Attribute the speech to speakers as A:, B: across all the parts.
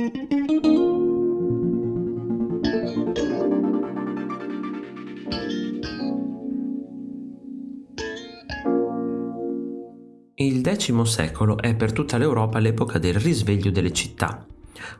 A: Il X secolo è per tutta l'Europa l'epoca del risveglio delle città.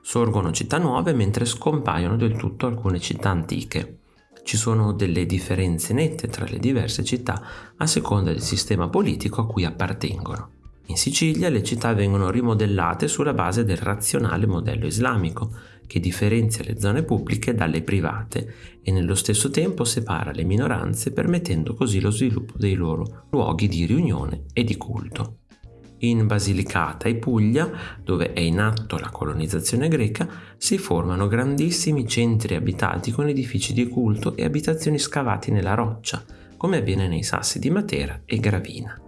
A: Sorgono città nuove mentre scompaiono del tutto alcune città antiche. Ci sono delle differenze nette tra le diverse città a seconda del sistema politico a cui appartengono. In Sicilia le città vengono rimodellate sulla base del razionale modello islamico, che differenzia le zone pubbliche dalle private e nello stesso tempo separa le minoranze permettendo così lo sviluppo dei loro luoghi di riunione e di culto. In Basilicata e Puglia, dove è in atto la colonizzazione greca, si formano grandissimi centri abitati con edifici di culto e abitazioni scavati nella roccia, come avviene nei Sassi di Matera e Gravina.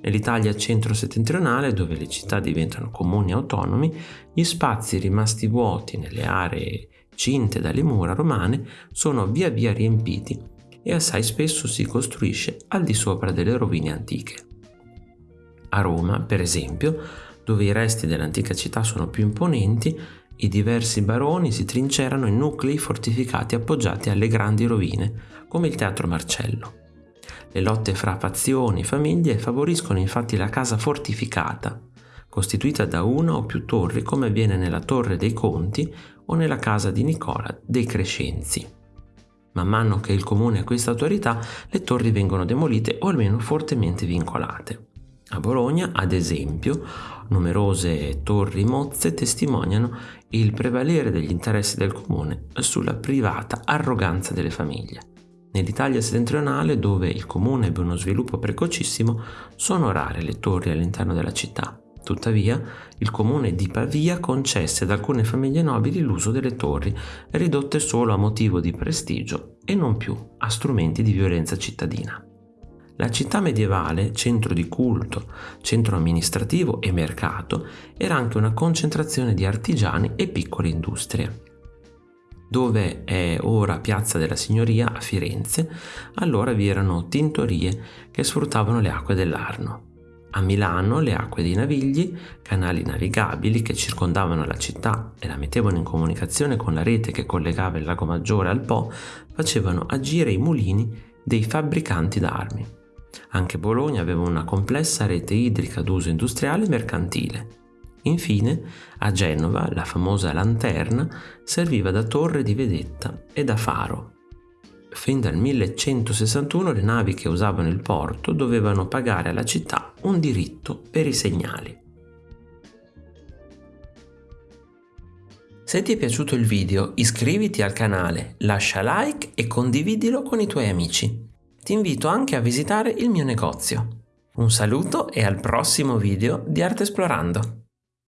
A: Nell'Italia centro-settentrionale, dove le città diventano comuni autonomi, gli spazi rimasti vuoti nelle aree cinte dalle mura romane sono via via riempiti e assai spesso si costruisce al di sopra delle rovine antiche. A Roma, per esempio, dove i resti dell'antica città sono più imponenti, i diversi baroni si trincerano in nuclei fortificati appoggiati alle grandi rovine, come il Teatro Marcello. Le lotte fra fazioni e famiglie favoriscono infatti la casa fortificata, costituita da una o più torri come avviene nella Torre dei Conti o nella casa di Nicola dei Crescenzi. Man mano che il comune acquista autorità, le torri vengono demolite o almeno fortemente vincolate. A Bologna, ad esempio, numerose torri mozze testimoniano il prevalere degli interessi del comune sulla privata arroganza delle famiglie. Nell'Italia settentrionale, dove il comune ebbe uno sviluppo precocissimo, sono rare le torri all'interno della città. Tuttavia, il comune di Pavia concesse ad alcune famiglie nobili l'uso delle torri, ridotte solo a motivo di prestigio e non più a strumenti di violenza cittadina. La città medievale, centro di culto, centro amministrativo e mercato, era anche una concentrazione di artigiani e piccole industrie. Dove è ora Piazza della Signoria a Firenze, allora vi erano tintorie che sfruttavano le acque dell'Arno. A Milano le acque dei Navigli, canali navigabili che circondavano la città e la mettevano in comunicazione con la rete che collegava il lago Maggiore al Po, facevano agire i mulini dei fabbricanti d'armi. Anche Bologna aveva una complessa rete idrica d'uso industriale e mercantile. Infine, a Genova, la famosa lanterna serviva da torre di vedetta e da faro. Fin dal 1161 le navi che usavano il porto dovevano pagare alla città un diritto per i segnali. Se ti è piaciuto il video iscriviti al canale, lascia like e condividilo con i tuoi amici ti invito anche a visitare il mio negozio. Un saluto e al prossimo video di Arte Esplorando!